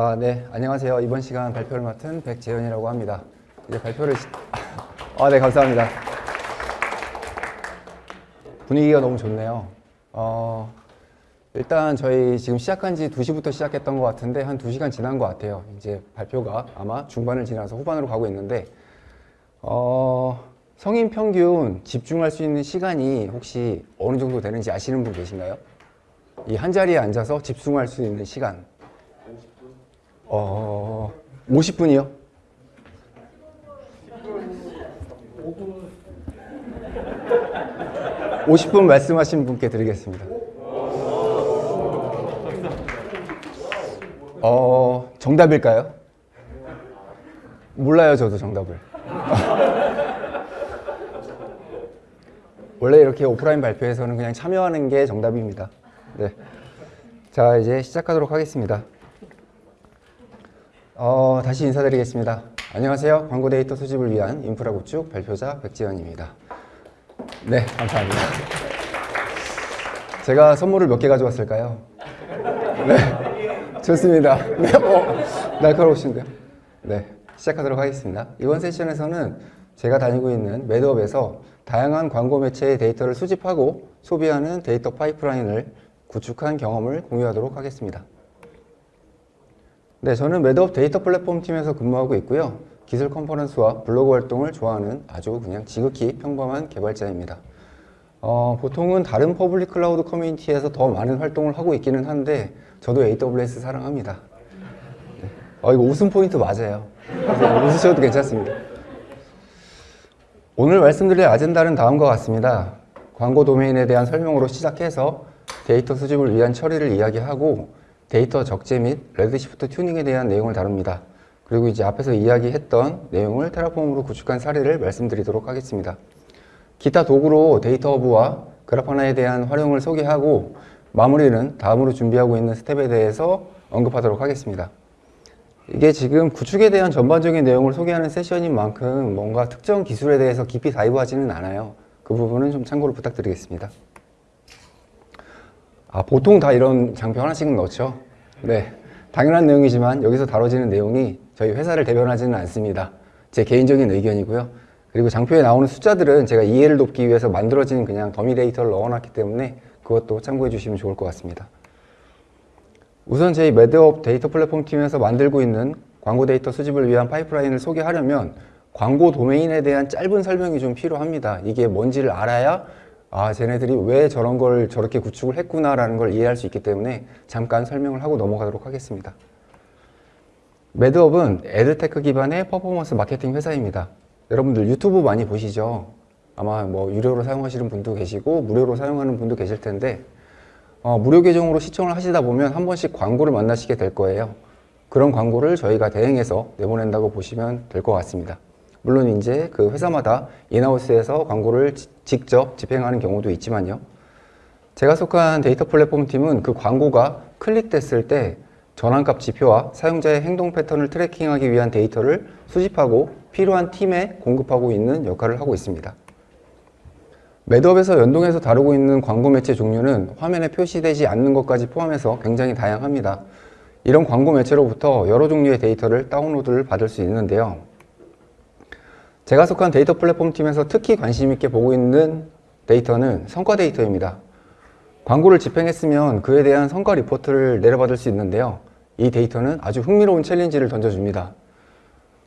아, 네. 안녕하세요. 이번 시간 발표를 맡은 백재현이라고 합니다. 이제 발표를 시... 아, 네, 감사합니다. 분위기가 너무 좋네요. 어, 일단 저희 지금 시작한 지 2시부터 시작했던 것 같은데 한 2시간 지난 것 같아요. 이제 발표가 아마 중반을 지나서 후반으로 가고 있는데 어, 성인 평균 집중할 수 있는 시간이 혹시 어느 정도 되는지 아시는 분 계신가요? 이 한 자리에 앉아서 집중할 수 있는 시간. 어, 50분이요? 50분 말씀하신 분께 드리겠습니다. 어, 정답일까요? 몰라요, 저도 정답을. 원래 이렇게 오프라인 발표에서는 그냥 참여하는 게 정답입니다. 네. 자, 이제 시작하도록 하겠습니다. 어, 다시 인사드리겠습니다. 안녕하세요. 광고 데이터 수집을 위한 인프라 구축 발표자 백지현입니다. 네, 감사합니다. 제가 선물을 몇 개 가져왔을까요? 네, 좋습니다. 네, 어, 날카로우신데요? 네, 시작하도록 하겠습니다. 이번 세션에서는 제가 다니고 있는 매드업에서 다양한 광고 매체의 데이터를 수집하고 소비하는 데이터 파이프라인을 구축한 경험을 공유하도록 하겠습니다. 네, 저는 매드업 데이터 플랫폼 팀에서 근무하고 있고요. 기술 컨퍼런스와 블로그 활동을 좋아하는 아주 그냥 지극히 평범한 개발자입니다. 어, 보통은 다른 public cloud 커뮤니티에서 더 많은 활동을 하고 있기는 한데 저도 AWS 사랑합니다. 네. 어, 이거 웃음 포인트 맞아요. 웃으셔도 괜찮습니다. 오늘 말씀드릴 아젠다는 다음과 같습니다. 광고 도메인에 대한 설명으로 시작해서 데이터 수집을 위한 처리를 이야기하고 데이터 적재 및 Redshift 튜닝에 대한 내용을 다룹니다. 그리고 이제 앞에서 이야기했던 내용을 Terraform으로 구축한 사례를 말씀드리도록 하겠습니다. 기타 도구로 DataHub와 Grafana에 대한 활용을 소개하고 마무리는 다음으로 준비하고 있는 스텝에 대해서 언급하도록 하겠습니다. 이게 지금 구축에 대한 전반적인 내용을 소개하는 세션인 만큼 뭔가 특정 기술에 대해서 깊이 dive하지는 않아요. 그 부분은 좀 참고를 부탁드리겠습니다. 아, 보통 다 이런 장표 하나씩은 넣죠. 네, 당연한 내용이지만 여기서 다뤄지는 내용이 저희 회사를 대변하지는 않습니다. 제 개인적인 의견이고요. 그리고 장표에 나오는 숫자들은 제가 이해를 돕기 위해서 만들어진 그냥 더미 데이터를 넣어놨기 때문에 그것도 참고해 주시면 좋을 것 같습니다. 우선 저희 매드업 데이터 플랫폼 팀에서 만들고 있는 광고 데이터 수집을 위한 파이프라인을 소개하려면 광고 도메인에 대한 짧은 설명이 좀 필요합니다. 이게 뭔지를 알아야 아 쟤네들이 왜 저런 걸 저렇게 구축을 했구나 라는 걸 이해할 수 있기 때문에 잠깐 설명을 하고 넘어가도록 하겠습니다. 매드업은 ad tech 기반의 퍼포먼스 마케팅 회사입니다. 여러분들 유튜브 많이 보시죠? 아마 뭐 유료로 사용하시는 분도 계시고 무료로 사용하는 분도 계실 텐데 어, 무료 계정으로 시청을 하시다 보면 한 번씩 광고를 만나시게 될 거예요. 그런 광고를 저희가 대행해서 내보낸다고 보시면 될 것 같습니다. 물론 이제 그 회사마다 in-house에서 광고를 지, 직접 집행하는 경우도 있지만요. 제가 속한 데이터 플랫폼 팀은 그 광고가 클릭됐을 때 전환값 지표와 사용자의 행동 패턴을 tracking하기 위한 데이터를 수집하고 필요한 팀에 공급하고 있는 역할을 하고 있습니다. 매드업에서 연동해서 다루고 있는 광고 매체 종류는 화면에 표시되지 않는 것까지 포함해서 굉장히 다양합니다. 이런 광고 매체로부터 여러 종류의 데이터를 다운로드를 받을 수 있는데요. 제가 속한 데이터 플랫폼 팀에서 특히 관심 있게 보고 있는 데이터는 성과 데이터입니다. 광고를 집행했으면 그에 대한 성과 리포트를 내려받을 수 있는데요. 이 데이터는 아주 흥미로운 challenge를 던져줍니다.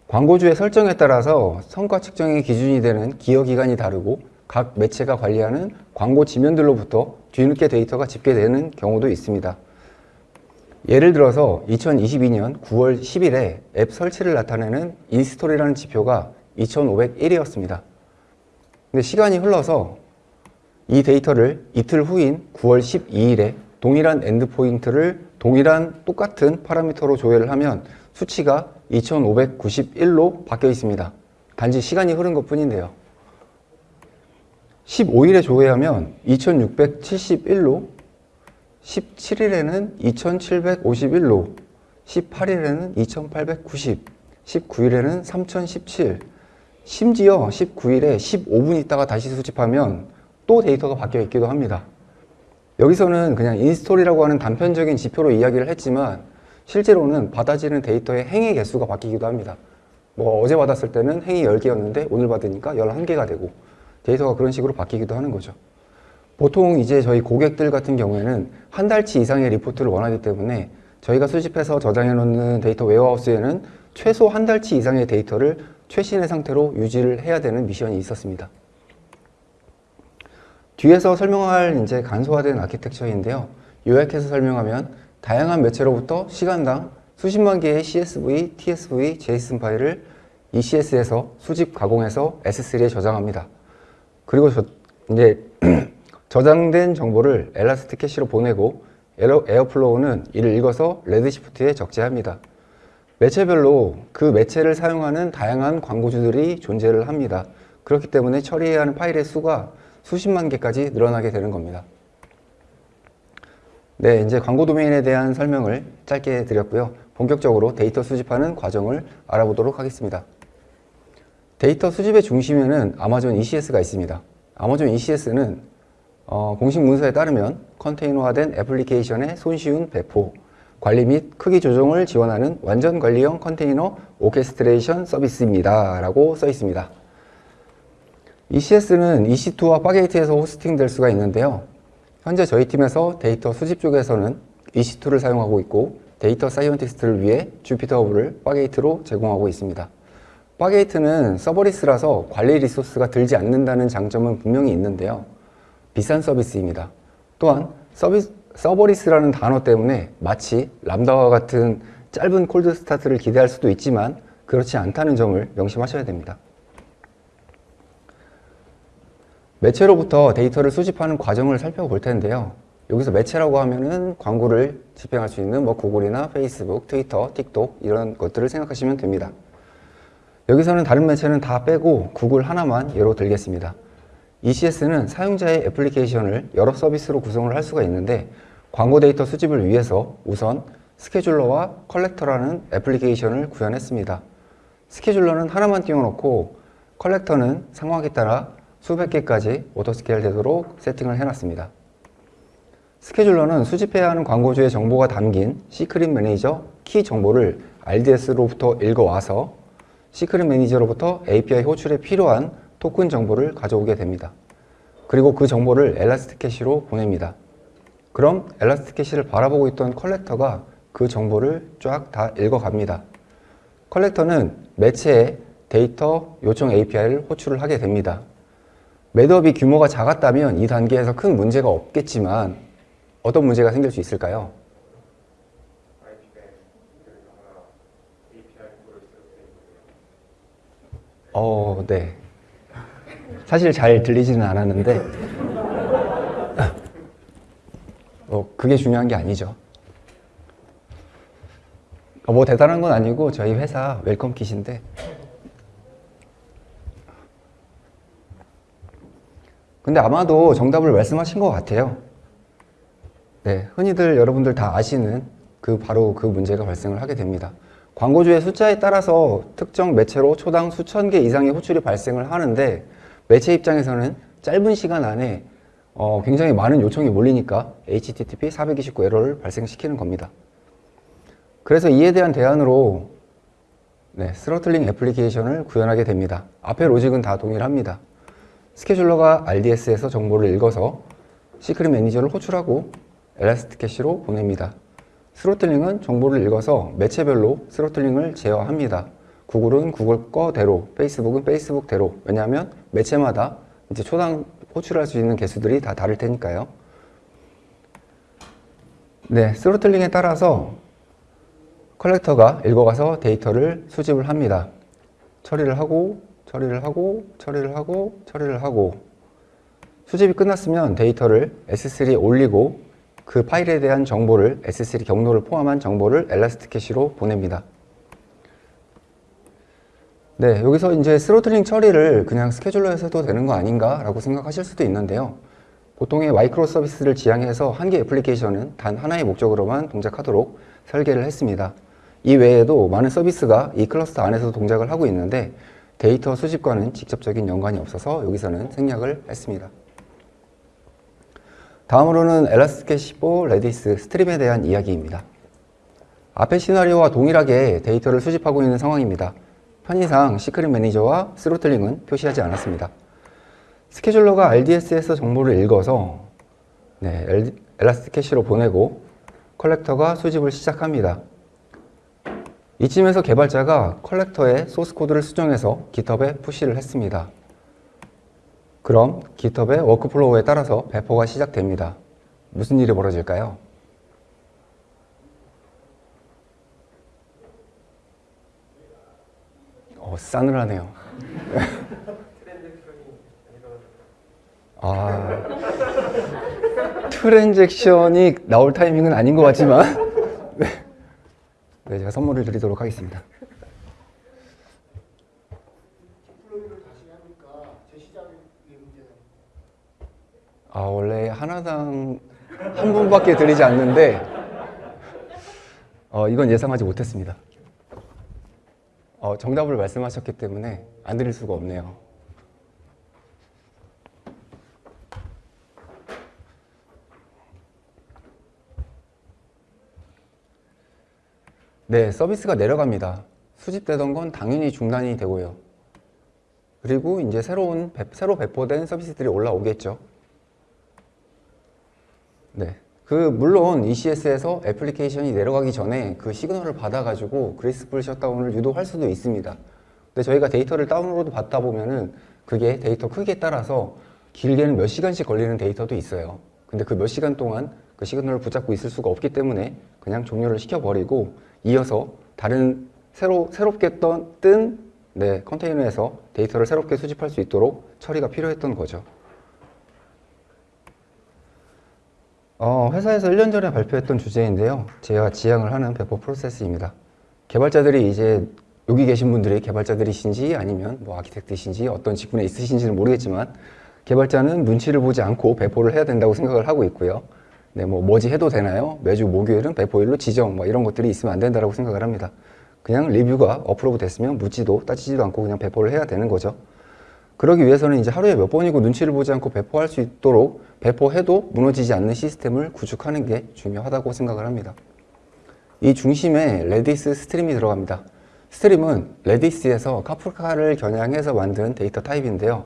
광고주의 설정에 따라서 성과 측정의 기준이 되는 기여기간이 다르고 각 매체가 관리하는 광고 지면들로부터 뒤늦게 데이터가 집계되는 경우도 있습니다. 예를 들어서 2022년 9월 10일에 앱 설치를 나타내는 install이라는 지표가 2501이었습니다. 근데 시간이 흘러서 이 데이터를 이틀 후인 9월 12일에 동일한 endpoint를 동일한 똑같은 파라미터로 조회를 하면 수치가 2591로 바뀌어 있습니다. 단지 시간이 흐른 것 뿐인데요. 15일에 조회하면 2671로 17일에는 2751로 18일에는 2890 19일에는 3017 심지어 19일에 15분 있다가 다시 수집하면 또 데이터가 바뀌어 있기도 합니다. 여기서는 그냥 install이라고 하는 단편적인 지표로 이야기를 했지만 실제로는 받아지는 데이터의 행의 개수가 바뀌기도 합니다. 뭐 어제 받았을 때는 행이 10개였는데 오늘 받으니까 11개가 되고 데이터가 그런 식으로 바뀌기도 하는 거죠. 보통 이제 저희 고객들 같은 경우에는 한 달치 이상의 리포트를 원하기 때문에 저희가 수집해서 저장해 놓는 data warehouse에는 최소 한 달치 이상의 데이터를 최신의 상태로 유지를 해야 되는 미션이 있었습니다. 뒤에서 설명할 이제 간소화된 아키텍처인데요. 요약해서 설명하면 다양한 매체로부터 시간당 수십만 개의 CSV, TSV, JSON 파일을 ECS에서 수집 가공해서 S3에 저장합니다. 그리고 저, 이제 저장된 정보를 ElastiCache로 보내고 에어, Airflow는 이를 읽어서 Redshift에 적재합니다. 매체별로 그 매체를 사용하는 다양한 광고주들이 존재를 합니다. 그렇기 때문에 처리해야 하는 파일의 수가 수십만 개까지 늘어나게 되는 겁니다. 네, 이제 광고 도메인에 대한 설명을 짧게 드렸고요. 본격적으로 데이터 수집하는 과정을 알아보도록 하겠습니다. 데이터 수집의 중심에는 아마존 ECS가 있습니다. 아마존 ECS는 어, 공식 문서에 따르면 컨테이너화된 애플리케이션의 손쉬운 배포, 관리 및 크기 조정을 지원하는 완전 관리형 컨테이너 orchestration 서비스입니다. 라고 써 있습니다. ECS는 EC2와 Fargate에서 호스팅 될 수가 있는데요. 현재 저희 팀에서 데이터 수집 쪽에서는 EC2를 사용하고 있고 data scientist를 위해 JupyterHub를 Fargate로 제공하고 있습니다. Fargate는 serverless라서 관리 리소스가 들지 않는다는 장점은 분명히 있는데요. 비싼 서비스입니다. 또한 서비스, serverless라는 단어 때문에 마치 Lambda와 같은 짧은 cold start를 기대할 수도 있지만 그렇지 않다는 점을 명심하셔야 됩니다. 매체로부터 데이터를 수집하는 과정을 살펴볼 텐데요. 여기서 매체라고 하면은 광고를 집행할 수 있는 뭐 구글이나 페이스북, 트위터, 틱톡 이런 것들을 생각하시면 됩니다. 여기서는 다른 매체는 다 빼고 구글 하나만 예로 들겠습니다. ECS는 사용자의 애플리케이션을 여러 서비스로 구성을 할 수가 있는데 광고 데이터 수집을 위해서 우선 scheduler와 collector라는 애플리케이션을 구현했습니다. scheduler는 하나만 띄워놓고 collector는 상황에 따라 수백 개까지 autoscale 되도록 세팅을 해놨습니다. scheduler는 수집해야 하는 광고주의 정보가 담긴 Secrets Manager 키 정보를 RDS로부터 읽어와서 Secrets Manager로부터 API 호출에 필요한 토큰 정보를 가져오게 됩니다. 그리고 그 정보를 ElastiCache로 보냅니다. 그럼 ElastiCache를 바라보고 있던 collector가 그 정보를 쫙 다 읽어갑니다. collector는 매체에 데이터 요청 API를 호출을 하게 됩니다. 매체의 규모가 작았다면 이 단계에서 큰 문제가 없겠지만 어떤 문제가 생길 수 있을까요? 어, 네. 사실 잘 들리지는 않았는데 어, 그게 중요한 게 아니죠. 어, 뭐 대단한 건 아니고 저희 회사 welcome kit인데 근데 아마도 정답을 말씀하신 것 같아요. 네, 흔히들 여러분들 다 아시는 그 바로 그 문제가 발생을 하게 됩니다. 광고주의 숫자에 따라서 특정 매체로 초당 수천 개 이상의 호출이 발생을 하는데 매체 입장에서는 짧은 시간 안에 어, 굉장히 많은 요청이 몰리니까 HTTP 429 에러를 발생시키는 겁니다. 그래서 이에 대한 대안으로 네, throttling 애플리케이션을 구현하게 됩니다. 앞에 로직은 다 동일합니다. scheduler가 RDS에서 정보를 읽어서 Secrets Manager를 호출하고 ElastiCache로 보냅니다. throttling은 정보를 읽어서 매체별로 throttling을 제어합니다. 구글은 구글 거대로, 페이스북은 페이스북대로. 왜냐하면 매체마다 이제 초당 호출할 수 있는 개수들이 다 다를 테니까요. 네, throttling에 따라서 collector가 읽어가서 데이터를 수집을 합니다. 처리를 하고 처리를 하고 처리를 하고 처리를 하고 수집이 끝났으면 데이터를 S3에 올리고 그 파일에 대한 정보를 S3 경로를 포함한 정보를 ElastiCache로 보냅니다. 네, 여기서 이제 throttling 처리를 그냥 스케줄러에서 해도 되는 거 아닌가 라고 생각하실 수도 있는데요. 보통의 microservice를 지향해서 한 개 애플리케이션은 단 하나의 목적으로만 동작하도록 설계를 했습니다. 이 외에도 많은 서비스가 이 클러스터 안에서 동작을 하고 있는데 데이터 수집과는 직접적인 연관이 없어서 여기서는 생략을 했습니다. 다음으로는 ElastiCache Redis Stream에 대한 이야기입니다. 앞의 시나리오와 동일하게 데이터를 수집하고 있는 상황입니다. 편의상 Secrets Manager와 throttling은 표시하지 않았습니다. 스케줄러가 RDS에서 정보를 읽어서 네, ElastiCache로 보내고 collector가 수집을 시작합니다. 이쯤에서 개발자가 collector의 소스 코드를 수정해서 GitHub에 push를 했습니다. 그럼 GitHub의 workflow에 따라서 배포가 시작됩니다. 무슨 일이 벌어질까요? 어, 싸늘하네요. 아, 트랜잭션이 나올 타이밍은 아닌 것 같지만 네. 네, 제가 선물을 드리도록 하겠습니다. 아, 원래 하나당 한 분밖에 드리지 않는데 어, 이건 예상하지 못했습니다. 어, 정답을 말씀하셨기 때문에 안 드릴 수가 없네요. 네, 서비스가 내려갑니다. 수집되던 건 당연히 중단이 되고요. 그리고 이제 새로운 배- 새로 배포된 서비스들이 올라오겠죠. 네. 그 물론 ECS에서 애플리케이션이 내려가기 전에 그 시그널을 받아가지고 graceful shutdown을 유도할 수도 있습니다. 근데 저희가 데이터를 다운로드 받다 보면은 그게 데이터 크기에 따라서 길게는 몇 시간씩 걸리는 데이터도 있어요. 근데 그 몇 시간 동안 그 시그널을 붙잡고 있을 수가 없기 때문에 그냥 종료를 시켜버리고 이어서 다른 새로 새롭게 떤, 뜬 네, 컨테이너에서 데이터를 새롭게 수집할 수 있도록 처리가 필요했던 거죠. 어, 회사에서 1년 전에 발표했던 주제인데요. 제가 지향을 하는 배포 프로세스입니다. 개발자들이 이제 여기 계신 분들이 개발자들이신지 아니면 뭐 아키텍트이신지 어떤 직군에 있으신지는 모르겠지만 개발자는 눈치를 보지 않고 배포를 해야 된다고 생각을 하고 있고요. 네, 뭐 뭐지 해도 되나요? 매주 목요일은 배포일로 지정 뭐 이런 것들이 있으면 안 된다고 생각을 합니다. 그냥 리뷰가 approve 됐으면 묻지도 따지지도 않고 그냥 배포를 해야 되는 거죠. 그러기 위해서는 이제 하루에 몇 번이고 눈치를 보지 않고 배포할 수 있도록 배포해도 무너지지 않는 시스템을 구축하는 게 중요하다고 생각을 합니다. 이 중심에 Redis Stream이 들어갑니다. Stream은 Redis에서 Kafka를 겨냥해서 만든 데이터 타입인데요.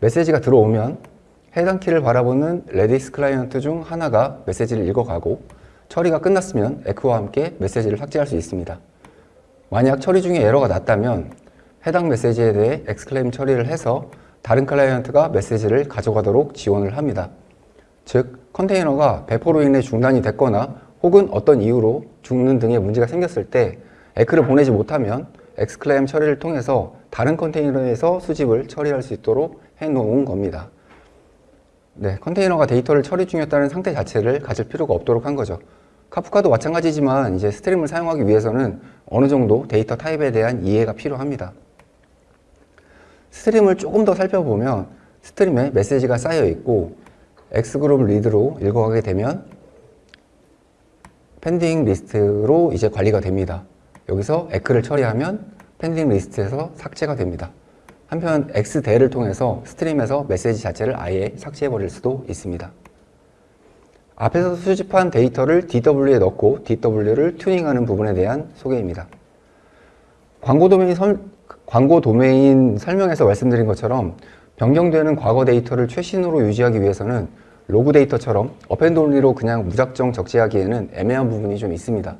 메시지가 들어오면 해당 키를 바라보는 Redis 클라이언트 중 하나가 메시지를 읽어가고 처리가 끝났으면 ACK와 함께 메시지를 삭제할 수 있습니다. 만약 처리 중에 에러가 났다면 해당 메시지에 대해 XCLAIM 처리를 해서 다른 클라이언트가 메시지를 가져가도록 지원을 합니다. 즉, 컨테이너가 배포로 인해 중단이 됐거나 혹은 어떤 이유로 죽는 등의 문제가 생겼을 때 ACK를 보내지 못하면 XCLAIM 처리를 통해서 다른 컨테이너에서 수집을 처리할 수 있도록 해놓은 겁니다. 네, 컨테이너가 데이터를 처리 중이었다는 상태 자체를 가질 필요가 없도록 한 거죠. Kafka도 마찬가지지만 이제 Stream을 사용하기 위해서는 어느 정도 데이터 타입에 대한 이해가 필요합니다. Stream을 조금 더 살펴보면 Stream에 메시지가 쌓여 있고 XGROUP READ로 읽어가게 되면 pending list로 이제 관리가 됩니다. 여기서 ACK를 처리하면 pending list에서 삭제가 됩니다. 한편 XDEL을 통해서 Stream에서 메시지 자체를 아예 삭제해 버릴 수도 있습니다. 앞에서 수집한 데이터를 DW에 넣고 DW를 튜닝하는 부분에 대한 소개입니다. 광고 설, 광고 도메인 설명에서 말씀드린 것처럼 변경되는 과거 데이터를 최신으로 유지하기 위해서는 로그 데이터처럼 append-only로 그냥 무작정 적재하기에는 애매한 부분이 좀 있습니다.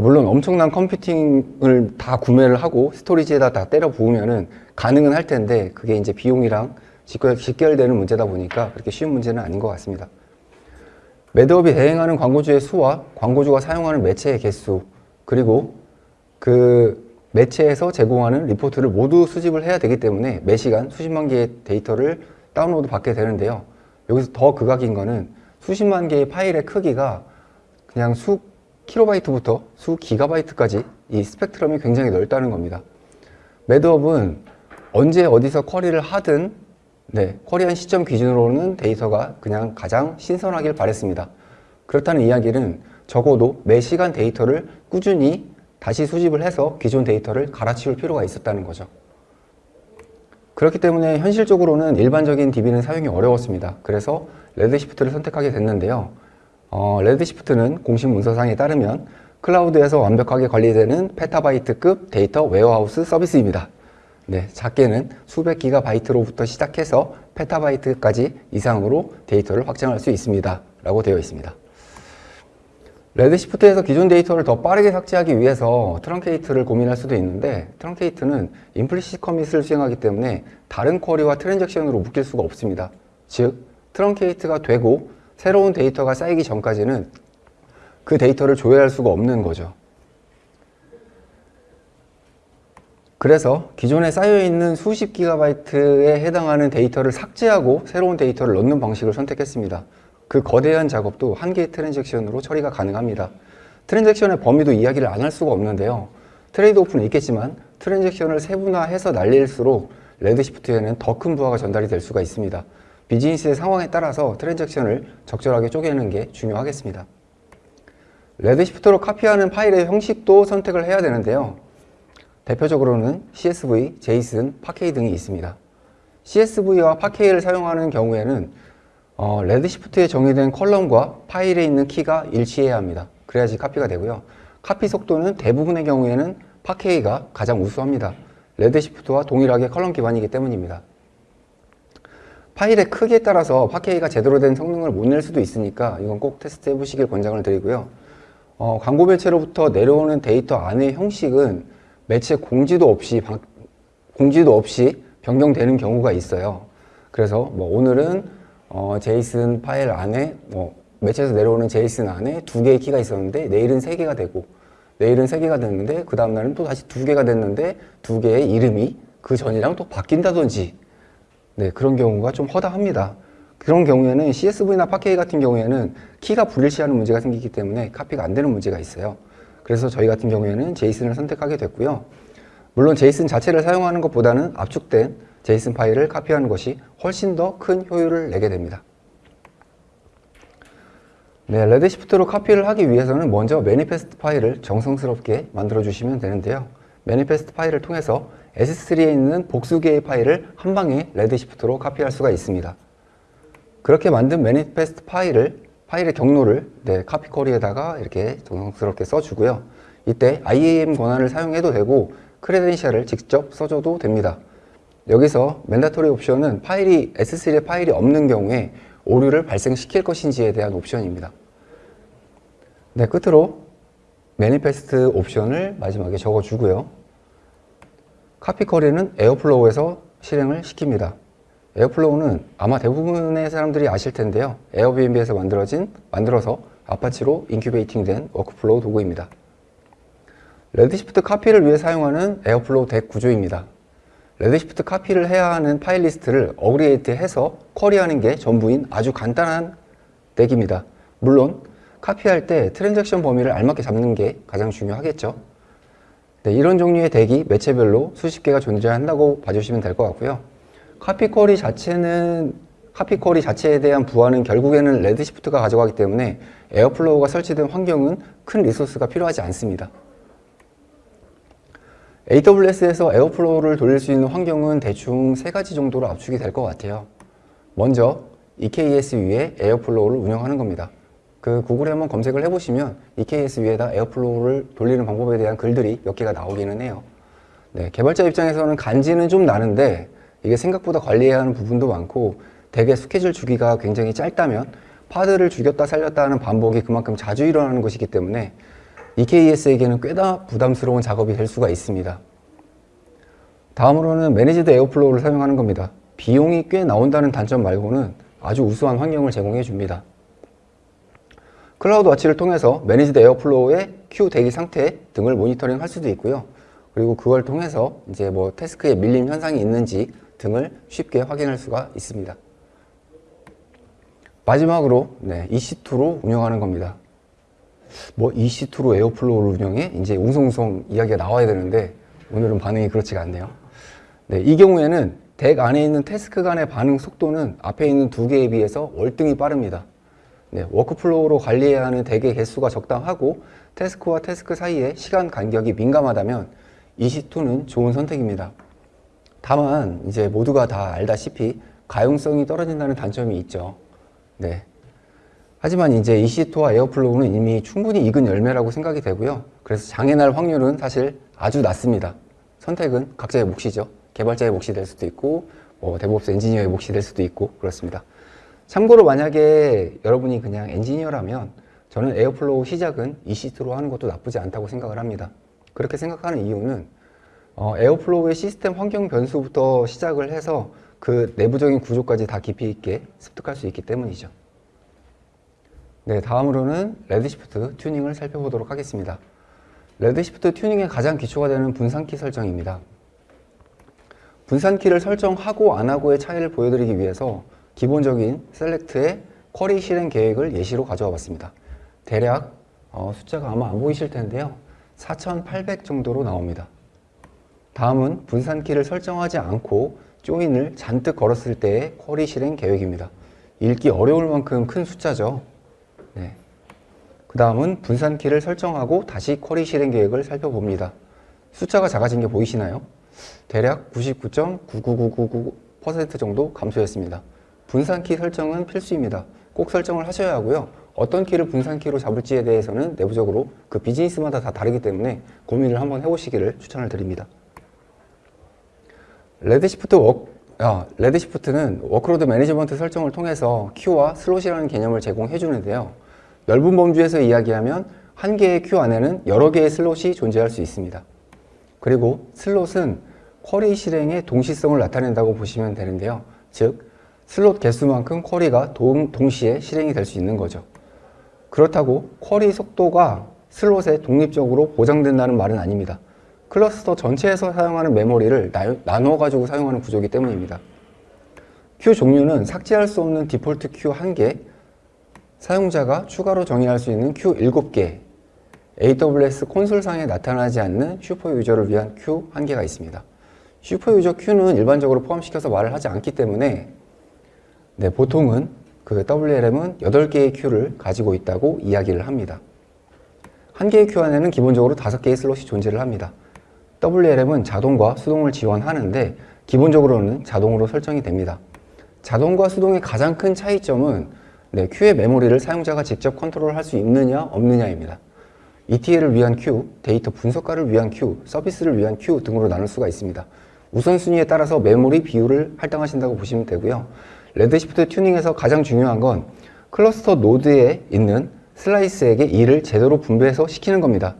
물론 엄청난 컴퓨팅을 다 구매를 하고 스토리지에다 다 때려 부으면 은 가능은 할 텐데 그게 이제 비용이랑 직결, 직결되는 문제다 보니까 그렇게 쉬운 문제는 아닌 것 같습니다. 매드업이 대행하는 광고주의 수와 광고주가 사용하는 매체의 개수 그리고 그 매체에서 제공하는 리포트를 모두 수집을 해야 되기 때문에 매시간 수십만 개의 데이터를 다운로드 받게 되는데요. 여기서 더 극악인 거는 수십만 개의 파일의 크기가 그냥 수 킬로바이트부터 수 기가바이트까지 이 스펙트럼이 굉장히 넓다는 겁니다. 매드업은 언제 어디서 쿼리를 하든 네, 쿼리한 시점 기준으로는 데이터가 그냥 가장 신선하길 바랬습니다. 그렇다는 이야기는 적어도 매 시간 데이터를 꾸준히 다시 수집을 해서 기존 데이터를 갈아치울 필요가 있었다는 거죠. 그렇기 때문에 현실적으로는 일반적인 DB는 사용이 어려웠습니다. 그래서 Redshift를 선택하게 됐는데요. 어, Redshift는 공식 문서상에 따르면 클라우드에서 완벽하게 관리되는 페타바이트급 데이터 웨어하우스 서비스입니다. 네, 작게는 수백 기가바이트로부터 시작해서 페타바이트까지 이상으로 데이터를 확장할 수 있습니다. 라고 되어 있습니다. Redshift에서 기존 데이터를 더 빠르게 삭제하기 위해서 truncate를 고민할 수도 있는데 truncate는 implicit commit을 수행하기 때문에 다른 쿼리와 트랜잭션으로 묶일 수가 없습니다. 즉, truncate가 되고 새로운 데이터가 쌓이기 전까지는 그 데이터를 조회할 수가 없는 거죠. 그래서 기존에 쌓여있는 수십 기가바이트에 해당하는 데이터를 삭제하고 새로운 데이터를 넣는 방식을 선택했습니다. 그 거대한 작업도 한 개의 트랜잭션으로 처리가 가능합니다. 트랜잭션의 범위도 이야기를 안 할 수가 없는데요. 트레이드 오프는 있겠지만 트랜잭션을 세분화해서 날릴수록 Redshift에는 더 큰 부하가 전달이 될 수가 있습니다. 비즈니스의 상황에 따라서 트랜잭션을 적절하게 쪼개는 게 중요하겠습니다. Redshift로 카피하는 파일의 형식도 선택을 해야 되는데요. 대표적으로는 CSV, JSON, Parquet 등이 있습니다. CSV와 Parquet를 사용하는 경우에는 어, Redshift에 정의된 column과 파일에 있는 키가 일치해야 합니다. 그래야지 카피가 되고요. 카피 속도는 대부분의 경우에는 Parquet가 가장 우수합니다. Redshift와 동일하게 column 기반이기 때문입니다. 파일의 크기에 따라서 Parquet가 제대로 된 성능을 못 낼 수도 있으니까 이건 꼭 테스트 해보시길 권장을 드리고요. 어, 광고 매체로부터 내려오는 데이터 안의 형식은 매체 공지도 없이 방- 공지도 없이 변경되는 경우가 있어요. 그래서 뭐 오늘은 어, JSON 파일 안에 뭐 매체에서 내려오는 JSON 안에 두 개의 키가 있었는데 내일은 세 개가 되고 내일은 세 개가 됐는데 그 다음 날은 또 다시 두 개가 됐는데 두 개의 이름이 그 전이랑 또 바뀐다든지 네 그런 경우가 좀 허다합니다. 그런 경우에는 CSV나 파케이 같은 경우에는 키가 불일치하는 문제가 생기기 때문에 카피가 안 되는 문제가 있어요. 그래서 저희 같은 경우에는 제이슨을 선택하게 됐고요. 물론 제이슨 자체를 사용하는 것보다는 압축된 제이슨 파일을 카피하는 것이 훨씬 더 큰 효율을 내게 됩니다. 네, Redshift로 카피를 하기 위해서는 먼저 manifest 파일을 정성스럽게 만들어 주시면 되는데요. manifest 파일을 통해서 S3에 있는 복수 개의 파일을 한 방에 Redshift로 카피할 수가 있습니다. 그렇게 만든 manifest 파일을 파일의 경로를 네, 카피 query에다가 이렇게 정성스럽게 써주고요. 이때 IAM 권한을 사용해도 되고 credential을 직접 써줘도 됩니다. 여기서 mandatory 옵션은 파일이 S3에 파일이 없는 경우에 오류를 발생시킬 것인지에 대한 옵션입니다. 네, 끝으로 manifest 옵션을 마지막에 적어주고요. 카피 query는 Airflow에서 실행을 시킵니다. Airflow는 아마 대부분의 사람들이 아실 텐데요. 에어비앤비에서 만들어진, 만들어서 Apache로 incubating 된 workflow 도구입니다. Redshift 카피를 위해 사용하는 Airflow DAG 구조입니다. Redshift 카피를 해야 하는 파일 리스트를 aggregate 해서 query하는 게 전부인 아주 간단한 DAG입니다. 물론 카피할 때 transaction 범위를 알맞게 잡는 게 가장 중요하겠죠. 네, 이런 종류의 DAG이 매체별로 수십 개가 존재한다고 봐주시면 될 것 같고요. 카피 query 자체는 카피 query 자체에 대한 부하는 결국에는 Redshift가 가져가기 때문에 Airflow가 설치된 환경은 큰 resource가 필요하지 않습니다. AWS에서 Airflow를 돌릴 수 있는 환경은 대충 세 가지 정도로 압축이 될 것 같아요. 먼저 EKS 위에 Airflow를 운영하는 겁니다. 그 구글에 한번 검색을 해보시면 EKS 위에다 Airflow를 돌리는 방법에 대한 글들이 몇 개가 나오기는 해요. 네, 개발자 입장에서는 간지는 좀 나는데 이게 생각보다 관리해야 하는 부분도 많고 DAG의 스케줄 주기가 굉장히 짧다면 pod를 죽였다 살렸다 하는 반복이 그만큼 자주 일어나는 것이기 때문에 EKS에게는 꽤나 부담스러운 작업이 될 수가 있습니다. 다음으로는 managed Airflow를 사용하는 겁니다. 비용이 꽤 나온다는 단점 말고는 아주 우수한 환경을 제공해 줍니다. CloudWatch를 통해서 managed Airflow의 queue 대기 상태 등을 모니터링 할 수도 있고요. 그리고 그걸 통해서 이제 뭐 task에 밀림 현상이 있는지 등을 쉽게 확인할 수가 있습니다. 마지막으로 네, EC2로 운영하는 겁니다. 뭐 EC2로 Airflow를 운영해? 이제 웅성웅성 이야기가 나와야 되는데 오늘은 반응이 그렇지가 않네요. 네, 이 경우에는 DAG 안에 있는 task 간의 반응 속도는 앞에 있는 두 개에 비해서 월등히 빠릅니다. 네, workflow로 관리해야 하는 DAG의 개수가 적당하고 task와 task 사이에 시간 간격이 민감하다면 EC2는 좋은 선택입니다. 다만 이제 모두가 다 알다시피 가용성이 떨어진다는 단점이 있죠. 네. 하지만 이제 EC2와 Airflow는 이미 충분히 익은 열매라고 생각이 되고요. 그래서 장애 날 확률은 사실 아주 낮습니다. 선택은 각자의 몫이죠. 개발자의 몫이 될 수도 있고, 뭐 DevOps 엔지니어의 몫이 될 수도 있고 그렇습니다. 참고로 만약에 여러분이 그냥 엔지니어라면 저는 Airflow 시작은 EC2로 하는 것도 나쁘지 않다고 생각을 합니다. 그렇게 생각하는 이유는 어, Airflow의 시스템 환경 변수부터 시작을 해서 그 내부적인 구조까지 다 깊이 있게 습득할 수 있기 때문이죠. 네, 다음으로는 Redshift 튜닝을 살펴보도록 하겠습니다. Redshift 튜닝의 가장 기초가 되는 분산키 설정입니다. 분산키를 설정하고 안 하고의 차이를 보여드리기 위해서 기본적인 select의 query 실행 계획을 예시로 가져와 봤습니다. 대략 어, 숫자가 아마 안 보이실 텐데요. 4800 정도로 나옵니다. 다음은 분산키를 설정하지 않고 조인을 잔뜩 걸었을 때의 쿼리 실행 계획입니다. 읽기 어려울 만큼 큰 숫자죠. 네. 그 다음은 분산키를 설정하고 다시 쿼리 실행 계획을 살펴봅니다. 숫자가 작아진 게 보이시나요? 대략 99.99999% 정도 감소했습니다. 분산키 설정은 필수입니다. 꼭 설정을 하셔야 하고요. 어떤 키를 분산키로 잡을지에 대해서는 내부적으로 그 비즈니스마다 다 다르기 때문에 고민을 한번 해보시기를 추천을 드립니다. Redshift 워 아, Redshift는 workload management 설정을 통해서 queue와 slot이라는 개념을 제공해 주는데요. 넓은 범주에서 이야기하면 한 개의 queue 안에는 여러 개의 slot이 존재할 수 있습니다. 그리고 slot은 query 실행의 동시성을 나타낸다고 보시면 되는데요. 즉, 슬롯 개수만큼 query가 동, 동시에 실행이 될 수 있는 거죠. 그렇다고 query 속도가 slot에 독립적으로 보장된다는 말은 아닙니다. 클러스터 전체에서 사용하는 메모리를 나누어 가지고 사용하는 구조이기 때문입니다. queue 종류는 삭제할 수 없는 default queue 1개, 사용자가 추가로 정의할 수 있는 queue 7개, AWS 콘솔상에 나타나지 않는 super user를 위한 queue 1개가 있습니다. super user queue는 일반적으로 포함시켜서 말을 하지 않기 때문에 네, 보통은 그 WLM은 8개의 queue를 가지고 있다고 이야기를 합니다. 한 개의 queue 안에는 기본적으로 5개의 slot이 존재를 합니다. WLM은 자동과 수동을 지원하는데 기본적으로는 자동으로 설정이 됩니다. 자동과 수동의 가장 큰 차이점은 네, queue의 메모리를 사용자가 직접 컨트롤할 수 있느냐 없느냐입니다. ETL을 위한 queue, 데이터 분석가를 위한 queue, 서비스를 위한 queue 등으로 나눌 수가 있습니다. 우선순위에 따라서 메모리 비율을 할당하신다고 보시면 되고요. Redshift 튜닝에서 가장 중요한 건 클러스터 노드에 있는 slice에게 일을 제대로 분배해서 시키는 겁니다.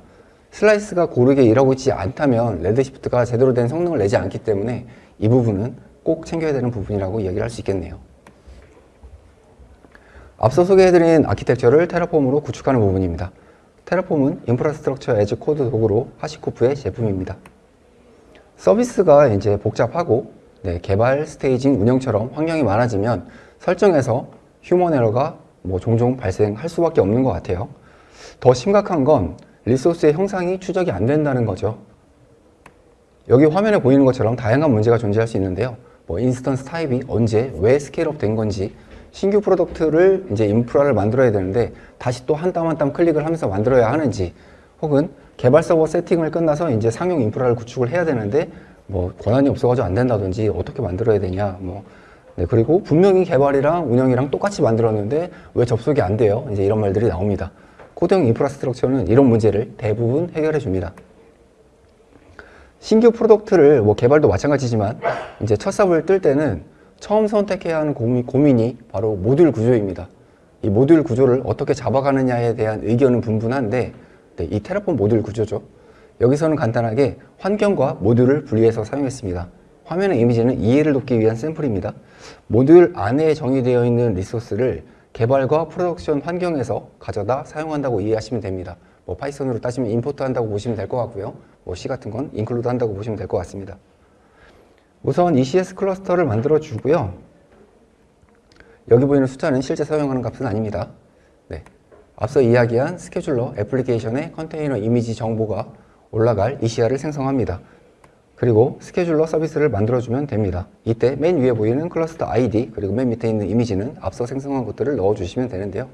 slice가 고르게 일하고 있지 않다면 Redshift가 제대로 된 성능을 내지 않기 때문에 이 부분은 꼭 챙겨야 되는 부분이라고 이야기를 할 수 있겠네요. 앞서 소개해드린 아키텍처를 Terraform으로 구축하는 부분입니다. Terraform은 infrastructure as code 도구로 HashiCorp의 제품입니다. 서비스가 이제 복잡하고 네, 개발, staging, 운영처럼 환경이 많아지면 설정에서 human error가 뭐 종종 발생할 수밖에 없는 것 같아요. 더 심각한 건 리소스의 형상이 추적이 안 된다는 거죠. 여기 화면에 보이는 것처럼 다양한 문제가 존재할 수 있는데요. 뭐 instance type이 언제, 왜 scale up 된 건지, 신규 product를 이제 인프라를 만들어야 되는데 다시 또 한 땀 한 땀 클릭을 하면서 만들어야 하는지, 혹은 개발 서버 세팅을 끝나서 이제 상용 인프라를 구축을 해야 되는데 뭐 권한이 없어가지고 안 된다든지 어떻게 만들어야 되냐, 뭐 네, 그리고 분명히 개발이랑 운영이랑 똑같이 만들었는데 왜 접속이 안 돼요? 이제 이런 말들이 나옵니다. 코드형 infrastructure는 이런 문제를 대부분 해결해 줍니다. 신규 product를 뭐 개발도 마찬가지지만 이제 첫 삽을 뜰 때는 처음 선택해야 하는 고민, 고민 이 바로 모듈 구조입니다. 이 모듈 구조를 어떻게 잡아가느냐에 대한 의견은 분분한데 네, 이 Terraform 모듈 구조죠. 여기서는 간단하게 환경과 모듈을 분리해서 사용했습니다. 화면의 이미지는 이해를 돕기 위한 샘플입니다. 모듈 안에 정의되어 있는 resource를 개발과 production 환경에서 가져다 사용한다고 이해하시면 됩니다. 뭐 Python으로 따지면 import 한다고 보시면 될 것 같고요. 뭐 C 같은 건 include 한다고 보시면 될 것 같습니다. 우선 ECS 클러스터를 만들어 주고요. 여기 보이는 숫자는 실제 사용하는 값은 아닙니다. 네. 앞서 이야기한 scheduler 애플리케이션의 컨테이너 이미지 정보가 올라갈 ECR을 생성합니다. 그리고 scheduler 서비스를 만들어주면 됩니다. 이때 맨 위에 보이는 클러스터 ID 그리고 맨 밑에 있는 이미지는 앞서 생성한 것들을 넣어주시면 되는데요.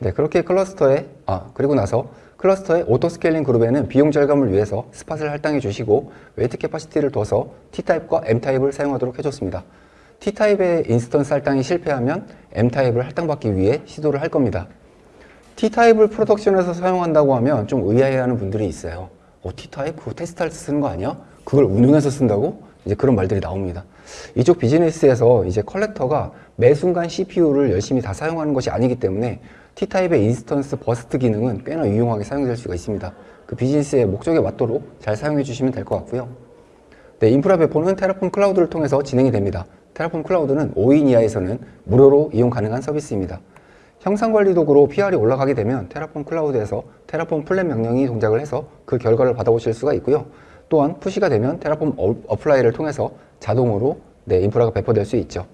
네, 그렇게 클러스터에 아 그리고 나서 클러스터의 auto scaling group에는 비용 절감을 위해서 spot을 할당해 주시고 weight capacity를 둬서 T타입과 M타입을 사용하도록 해줬습니다. T타입의 instance 할당이 실패하면 M타입을 할당받기 위해 시도를 할 겁니다. T타입을 production에서 사용한다고 하면 좀 의아해하는 분들이 있어요. 어, T타입? 그거 테스트할 때 쓰는 거 아니야? 그걸 운용해서 쓴다고? 이제 그런 말들이 나옵니다. 이쪽 비즈니스에서 이제 collector가 매 순간 CPU를 열심히 다 사용하는 것이 아니기 때문에 T타입의 instance burst 기능은 꽤나 유용하게 사용될 수가 있습니다. 그 비즈니스의 목적에 맞도록 잘 사용해 주시면 될 것 같고요. 네, 인프라 배포는 Terraform Cloud를 통해서 진행이 됩니다. Terraform Cloud는 5인 이하에서는 무료로 이용 가능한 서비스입니다. 형상 관리 도구로 PR이 올라가게 되면 Terraform Cloud에서 Terraform plan 명령이 동작을 해서 그 결과를 받아보실 수가 있고요. 또한 push가 되면 Terraform 어- apply를 통해서 자동으로 네, 인프라가 배포될 수 있죠.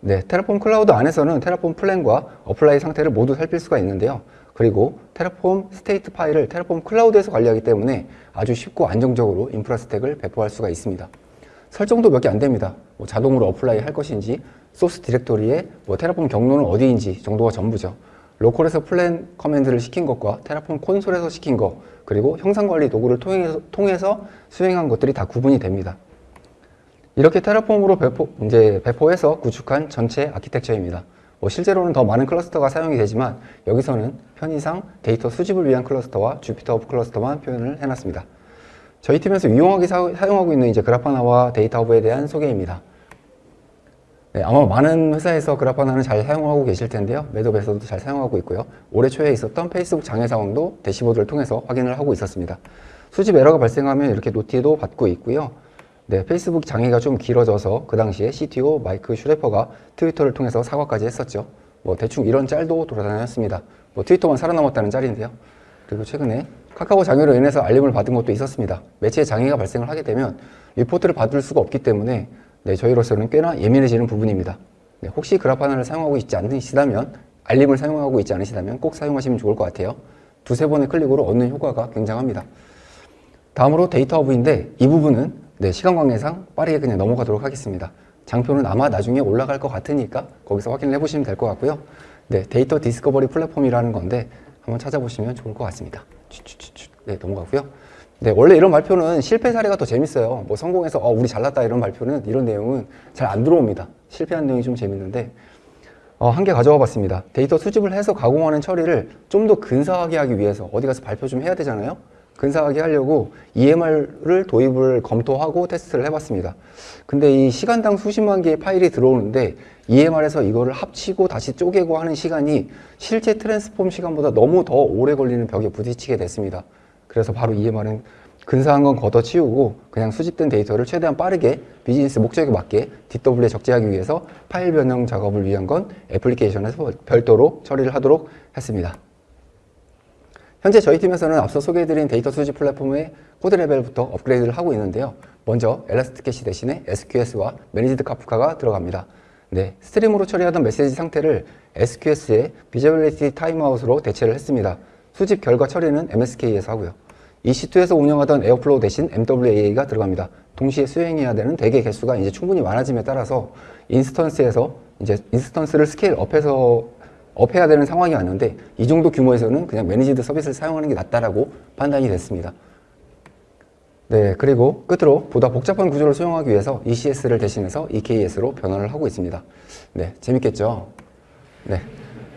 네, Terraform Cloud 안에서는 Terraform plan과 apply 상태를 모두 살필 수가 있는데요. 그리고 Terraform state 파일을 Terraform Cloud에서 관리하기 때문에 아주 쉽고 안정적으로 인프라 stack을 배포할 수가 있습니다. 설정도 몇 개 안 됩니다. 뭐 자동으로 apply 할 것인지, source directory에 뭐 Terraform 경로는 어디인지 정도가 전부죠. 로컬에서 plan command를 시킨 것과 Terraform 콘솔에서 시킨 것, 그리고 형상 관리 도구를 통해서, 통해서 수행한 것들이 다 구분이 됩니다. 이렇게 Terraform으로 배포, 이제 배포해서 구축한 전체 아키텍처입니다. 뭐 실제로는 더 많은 클러스터가 사용이 되지만 여기서는 편의상 데이터 수집을 위한 클러스터와 JupyterHub 클러스터만 표현을 해놨습니다. 저희 팀에서 유용하게 사, 용하고 있는 이제 Grafana와 DataHub에 대한 소개입니다. 네, 아마 많은 회사에서 Grafana는 잘 사용하고 계실 텐데요. 매드업에서도 잘 사용하고 있고요. 올해 초에 있었던 페이스북 장애 상황도 대시보드를 통해서 확인을 하고 있었습니다. 수집 에러가 발생하면 이렇게 noti도 받고 있고요. 네, 페이스북 장애가 좀 길어져서 그 당시에 CTO Mike Schroepfer가 트위터를 통해서 사과까지 했었죠. 뭐 대충 이런 짤도 돌아다녔습니다. 뭐 트위터만 살아남았다는 짤인데요. 그리고 최근에 카카오 장애로 인해서 알림을 받은 것도 있었습니다. 매체에 장애가 발생을 하게 되면 리포트를 받을 수가 없기 때문에 네, 저희로서는 꽤나 예민해지는 부분입니다. 네, 혹시 Grafana를 사용하고 있지 않으시다면 알림을 사용하고 있지 않으시다면 꼭 사용하시면 좋을 것 같아요. 두세 번의 클릭으로 얻는 효과가 굉장합니다. 다음으로 DataHub인데 이 부분은 네, 시간 관계상 빠르게 그냥 넘어가도록 하겠습니다. 장표는 아마 나중에 올라갈 것 같으니까 거기서 확인을 해보시면 될 것 같고요. 네, data discovery platform이라는 건데 한번 찾아보시면 좋을 것 같습니다. 네, 넘어가고요. 네, 원래 이런 발표는 실패 사례가 더 재밌어요. 뭐 성공해서 어, 우리 잘났다 이런 발표는 이런 내용은 잘 안 들어옵니다. 실패한 내용이 좀 재밌는데 어, 한 개 가져와 봤습니다. 데이터 수집을 해서 가공하는 처리를 좀 더 근사하게 하기 위해서 어디 가서 발표 좀 해야 되잖아요. 근사하게 하려고 EMR을 도입을 검토하고 테스트를 해봤습니다. 근데 이 시간당 수십만 개의 파일이 들어오는데 EMR에서 이거를 합치고 다시 쪼개고 하는 시간이 실제 transform 시간보다 너무 더 오래 걸리는 벽에 부딪히게 됐습니다. 그래서 바로 EMR은 근사한 건 걷어치우고 그냥 수집된 데이터를 최대한 빠르게 비즈니스 목적에 맞게 DW에 적재하기 위해서 파일 변형 작업을 위한 건 애플리케이션에서 별도로 처리를 하도록 했습니다. 현재 저희 팀에서는 앞서 소개해드린 데이터 수집 플랫폼의 코드 레벨부터 업그레이드를 하고 있는데요. 먼저 ElastiCache 대신에 SQS와 managed Kafka가 들어갑니다. 네, 스트림으로 처리하던 메시지 상태를 SQS의 visibility timeout으로 대체를 했습니다. 수집 결과 처리는 MSK에서 하고요. EC2에서 운영하던 Airflow 대신 MWAA가 들어갑니다. 동시에 수행해야 되는 DAG 개수가 이제 충분히 많아짐에 따라서 instance에서 이제 instance를 scale up해서 up해야 되는 상황이 왔는데 이 정도 규모에서는 그냥 managed 서비스를 사용하는 게 낫다라고 판단이 됐습니다. 네, 그리고 끝으로 보다 복잡한 구조를 수용하기 위해서 ECS를 대신해서 EKS로 변환을 하고 있습니다. 네, 재밌겠죠? 네.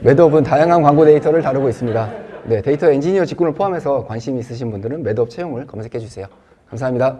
매드업은 다양한 광고 데이터를 다루고 있습니다. 네, 데이터 엔지니어 직군을 포함해서 관심 있으신 분들은 매드업 채용을 검색해 주세요. 감사합니다.